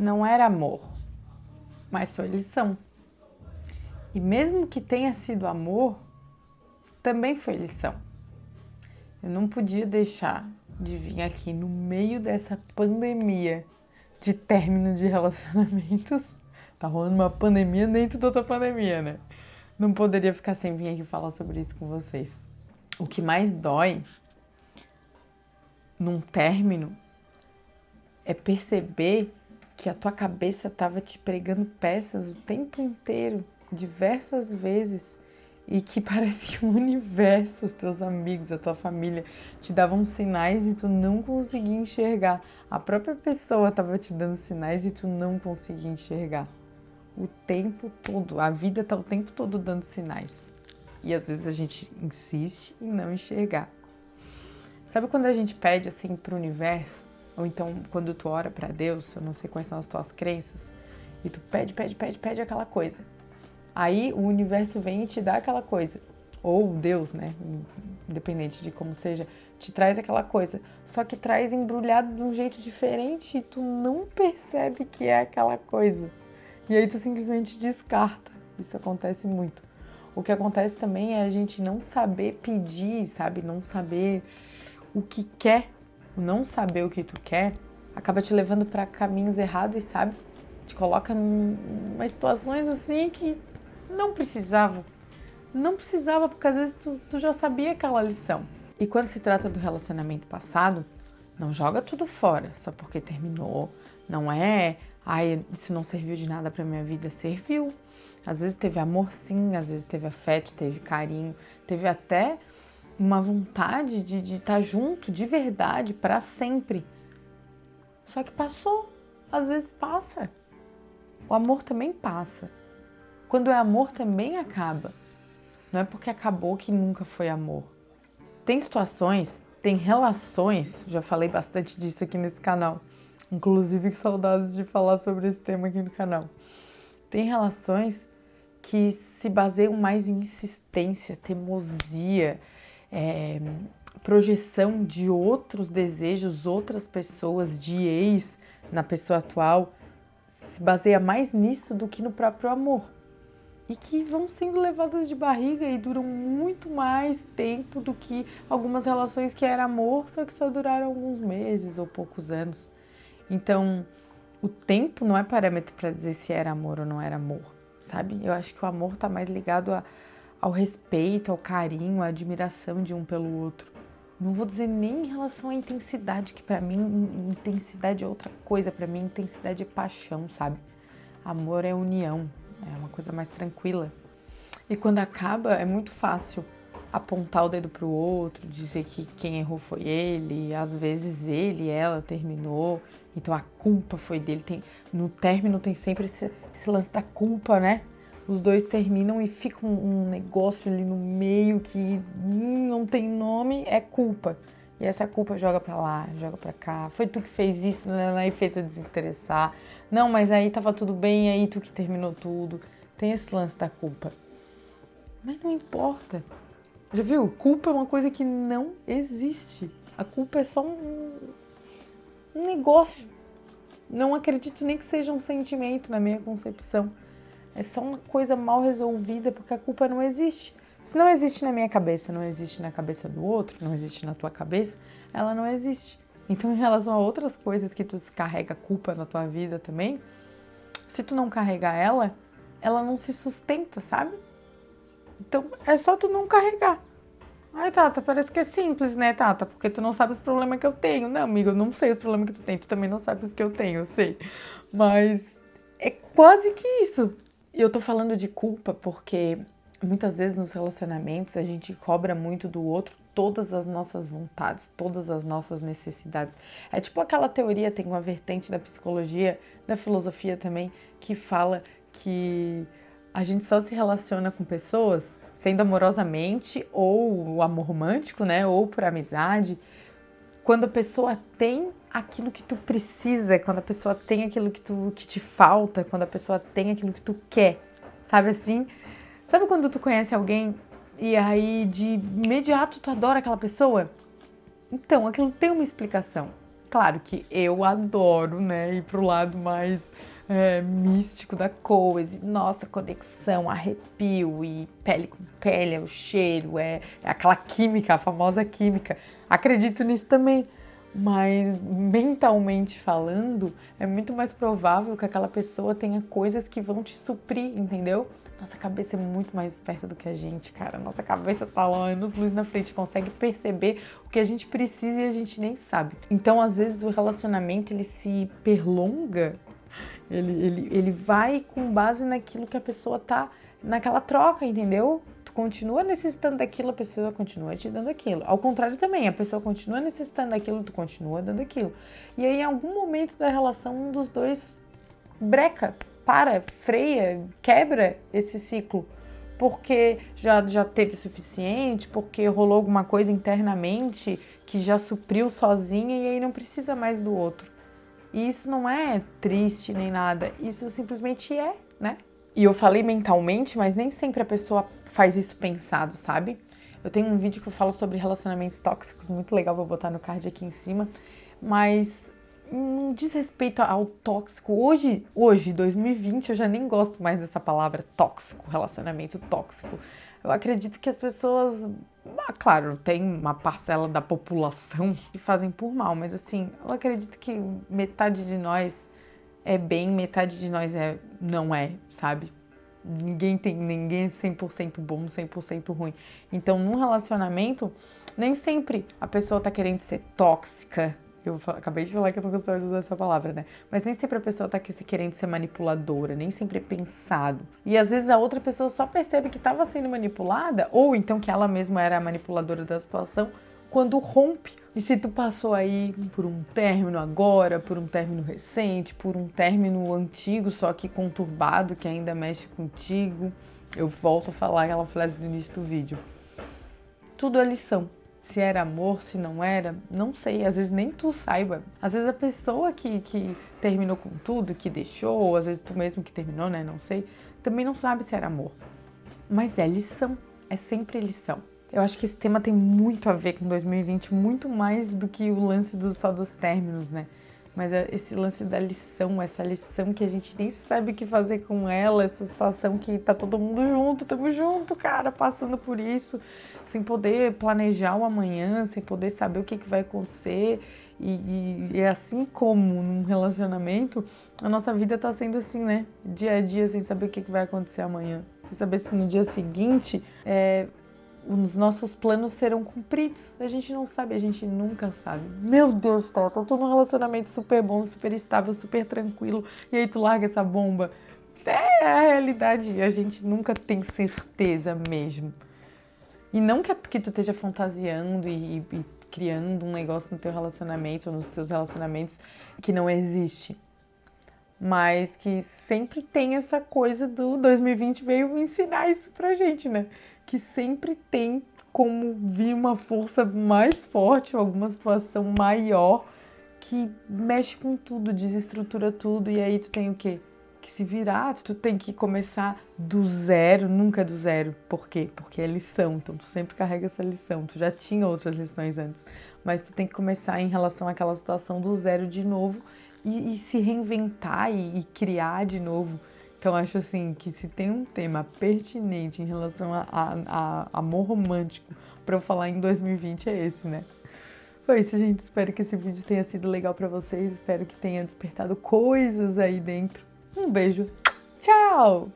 não era amor, mas foi lição. E mesmo que tenha sido amor, também foi lição. Eu não podia deixar de vir aqui no meio dessa pandemia de término de relacionamentos. Tá rolando uma pandemia dentro da outra pandemia, né? Não poderia ficar sem vir aqui falar sobre isso com vocês. O que mais dói num término é perceber que a tua cabeça estava te pregando peças o tempo inteiro, diversas vezes, e que parece que o universo, os teus amigos, a tua família te davam sinais e tu não conseguia enxergar. A própria pessoa estava te dando sinais e tu não conseguia enxergar. O tempo todo, a vida está o tempo todo dando sinais. E às vezes a gente insiste em não enxergar. Sabe quando a gente pede assim para o universo, ou então quando tu ora para Deus, eu não sei quais são as tuas crenças, e tu pede, pede, pede, pede aquela coisa. Aí o universo vem e te dá aquela coisa. Ou Deus, né? Independente de como seja, te traz aquela coisa. Só que traz embrulhado de um jeito diferente e tu não percebe que é aquela coisa. E aí tu simplesmente descarta. Isso acontece muito. O que acontece também é a gente não saber pedir, sabe? Não saber o que quer, o não saber o que tu quer, acaba te levando para caminhos errados, sabe? Te coloca em umas situações assim que não precisava. Não precisava, porque às vezes tu, tu já sabia aquela lição. E quando se trata do relacionamento passado, não joga tudo fora só porque terminou. Não é, ai, isso não serviu de nada para minha vida. Serviu. Às vezes teve amor sim, às vezes teve afeto, teve carinho, teve até uma vontade de estar tá junto de verdade para sempre. Só que passou, às vezes passa. O amor também passa. Quando é amor também acaba. Não é porque acabou que nunca foi amor. Tem situações, tem relações, já falei bastante disso aqui nesse canal. Inclusive, saudades de falar sobre esse tema aqui no canal. Tem relações que se baseiam mais em insistência, teimosia, é, projeção de outros desejos, outras pessoas, de ex na pessoa atual, se baseia mais nisso do que no próprio amor. E que vão sendo levadas de barriga e duram muito mais tempo do que algumas relações que era amor, só que só duraram alguns meses ou poucos anos. Então, o tempo não é parâmetro para dizer se era amor ou não era amor, sabe? Eu acho que o amor está mais ligado a ao respeito, ao carinho, à admiração de um pelo outro. Não vou dizer nem em relação à intensidade, que para mim intensidade é outra coisa, para mim intensidade é paixão, sabe? Amor é união, é uma coisa mais tranquila. E quando acaba é muito fácil apontar o dedo pro outro, dizer que quem errou foi ele, às vezes ele, ela terminou, então a culpa foi dele. Tem, no término tem sempre esse, esse lance da culpa, né? Os dois terminam e fica um, negócio ali no meio que hum, não tem nome, é culpa. E essa culpa joga pra lá, joga pra cá. Foi tu que fez isso, né? Aí fez eu desinteressar. Não, mas aí tava tudo bem, aí tu que terminou tudo. Tem esse lance da culpa. Mas não importa. Já viu? Culpa é uma coisa que não existe. A culpa é só um, um negócio. Não acredito nem que seja um sentimento na minha concepção. É só uma coisa mal resolvida porque a culpa não existe. Se não existe na minha cabeça, não existe na cabeça do outro, não existe na tua cabeça, ela não existe. Então, em relação a outras coisas que tu carrega culpa na tua vida também, se tu não carregar ela, ela não se sustenta, sabe? Então, é só tu não carregar. Ai, Tata, parece que é simples, né, Tata? Porque tu não sabe os problemas que eu tenho. Não, amigo, eu não sei os problemas que tu tem. Tu também não sabe os que eu tenho, eu sei. Mas é quase que isso. E eu tô falando de culpa porque muitas vezes nos relacionamentos a gente cobra muito do outro todas as nossas vontades, todas as nossas necessidades. É tipo aquela teoria, tem uma vertente da psicologia, da filosofia também, que fala que a gente só se relaciona com pessoas sendo amorosamente ou o amor romântico, né, ou por amizade, quando a pessoa tem aquilo que tu precisa, quando a pessoa tem aquilo que, tu, que te falta, quando a pessoa tem aquilo que tu quer, sabe assim? Sabe quando tu conhece alguém e aí de imediato tu adora aquela pessoa? Então, aquilo tem uma explicação. Claro que eu adoro, né, ir pro lado mais é, místico da coisa. Nossa, conexão, arrepio e pele com pele, é o cheiro, é, é aquela química, a famosa química. Acredito nisso também. Mas mentalmente falando, é muito mais provável que aquela pessoa tenha coisas que vão te suprir, entendeu? Nossa cabeça é muito mais esperta do que a gente, cara. Nossa cabeça tá lá anos luz na frente, consegue perceber o que a gente precisa e a gente nem sabe. Então, às vezes, o relacionamento ele se perlonga, ele, ele, ele vai com base naquilo que a pessoa tá naquela troca, entendeu? Tu continua necessitando daquilo, a pessoa continua te dando aquilo. Ao contrário também, a pessoa continua necessitando daquilo, tu continua dando aquilo. E aí, em algum momento da relação, um dos dois breca, para, freia, quebra esse ciclo. Porque já, já teve suficiente, porque rolou alguma coisa internamente que já supriu sozinha e aí não precisa mais do outro. E isso não é triste nem nada, isso simplesmente é, né? E eu falei mentalmente, mas nem sempre a pessoa faz isso pensado, sabe? Eu tenho um vídeo que eu falo sobre relacionamentos tóxicos, muito legal, vou botar no card aqui em cima. Mas não diz respeito ao tóxico. Hoje, hoje, 2020, eu já nem gosto mais dessa palavra tóxico, relacionamento tóxico. Eu acredito que as pessoas, ah, claro, tem uma parcela da população que fazem por mal, mas assim, eu acredito que metade de nós é bem, metade de nós é não é, sabe? Ninguém tem, ninguém é 100% bom, 100% ruim. Então, num relacionamento, nem sempre a pessoa tá querendo ser tóxica, eu acabei de falar que eu não gostava de usar essa palavra, né? Mas nem sempre a pessoa tá querendo ser manipuladora, nem sempre é pensado. E às vezes a outra pessoa só percebe que estava sendo manipulada, ou então que ela mesma era a manipuladora da situação, quando rompe. E se tu passou aí por um término agora, por um término recente, por um término antigo, só que conturbado, que ainda mexe contigo, eu volto a falar aquela frase do início do vídeo. Tudo é lição se era amor, se não era, não sei, às vezes nem tu saiba. Às vezes a pessoa que, que terminou com tudo, que deixou, ou às vezes tu mesmo que terminou, né, não sei, também não sabe se era amor. Mas é lição, é sempre lição. Eu acho que esse tema tem muito a ver com 2020, muito mais do que o lance do, só dos términos, né? Mas é esse lance da lição, essa lição que a gente nem sabe o que fazer com ela, essa situação que tá todo mundo junto, tamo junto, cara, passando por isso, sem poder planejar o amanhã, sem poder saber o que, que vai acontecer. E, e, e assim como num relacionamento, a nossa vida tá sendo assim, né? Dia a dia, sem saber o que, que vai acontecer amanhã. Sem saber se no dia seguinte é, os nossos planos serão cumpridos. A gente não sabe, a gente nunca sabe. Meu Deus, tá, eu tô num relacionamento super bom, super estável, super tranquilo, e aí tu larga essa bomba. É a realidade, a gente nunca tem certeza mesmo. E não que, que tu esteja fantasiando e, e criando um negócio no teu relacionamento, ou nos teus relacionamentos, que não existe. Mas que sempre tem essa coisa do 2020 veio ensinar isso pra gente, né? Que sempre tem como vir uma força mais forte, alguma situação maior que mexe com tudo, desestrutura tudo, e aí tu tem o quê? que se virar, tu tem que começar do zero, nunca do zero. Por quê? Porque é lição, então tu sempre carrega essa lição. Tu já tinha outras lições antes, mas tu tem que começar em relação àquela situação do zero de novo e, e se reinventar e, e, criar de novo. Então acho assim que se tem um tema pertinente em relação a, a, a amor romântico para eu falar em 2020 é esse, né? Foi isso, gente. Espero que esse vídeo tenha sido legal para vocês. Espero que tenha despertado coisas aí dentro um beijo. Tchau!